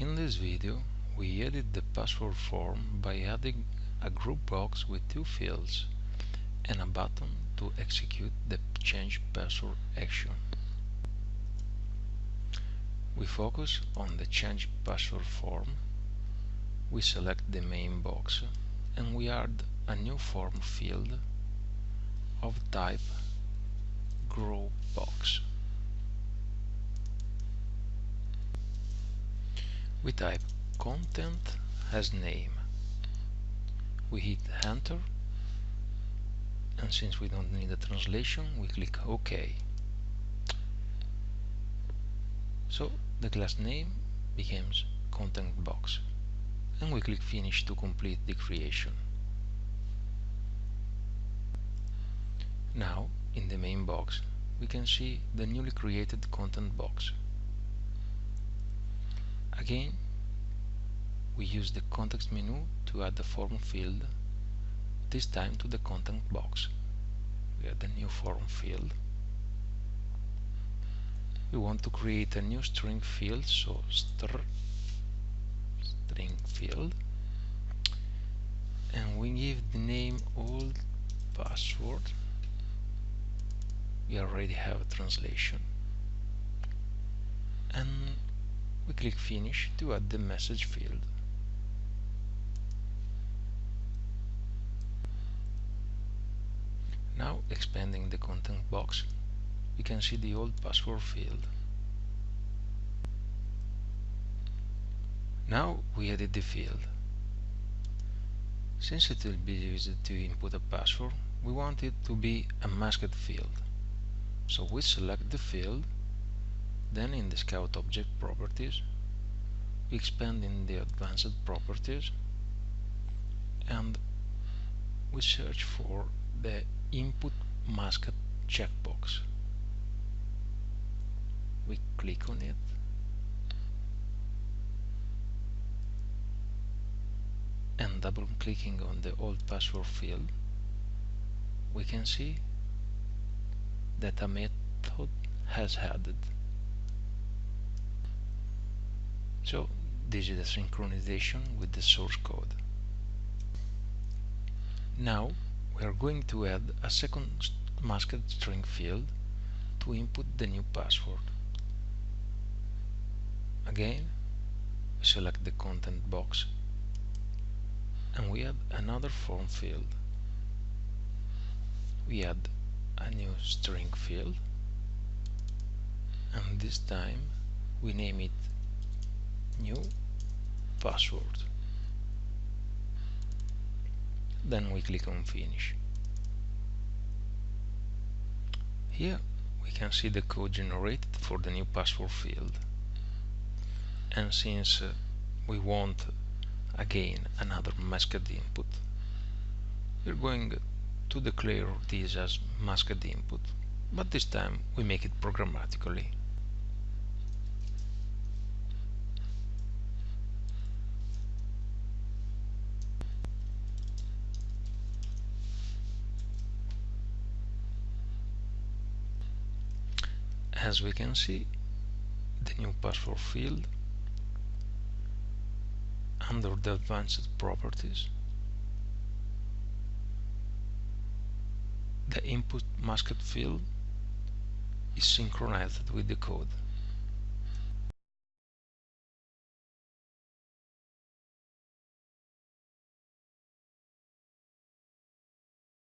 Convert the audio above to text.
In this video we edit the password form by adding a group box with two fields and a button to execute the change password action. We focus on the change password form, we select the main box and we add a new form field of type group box. We type content as name. We hit enter and since we don't need a translation we click OK. So the class name becomes content box and we click finish to complete the creation. Now in the main box we can see the newly created content box. Again, we use the context menu to add the form field, this time to the content box. We add the new form field. We want to create a new string field, so str string field, and we give the name old password. We already have a translation, and we click finish to add the message field. Now expanding the content box we can see the old password field. Now we edit the field. Since it will be used to input a password, we want it to be a masked field. So we select the field then in the Scout Object Properties, we expand in the Advanced Properties and we search for the Input Masked checkbox. We click on it and double clicking on the old password field we can see that a method has added So this is a synchronization with the source code. Now we are going to add a second masked string field to input the new password. Again, select the content box and we add another form field. We add a new string field and this time we name it new password. Then we click on finish. Here we can see the code generated for the new password field. And since uh, we want again another masked input we're going to declare this as masked input. But this time we make it programmatically as we can see the new password field under the advanced properties. The input masked field is synchronized with the code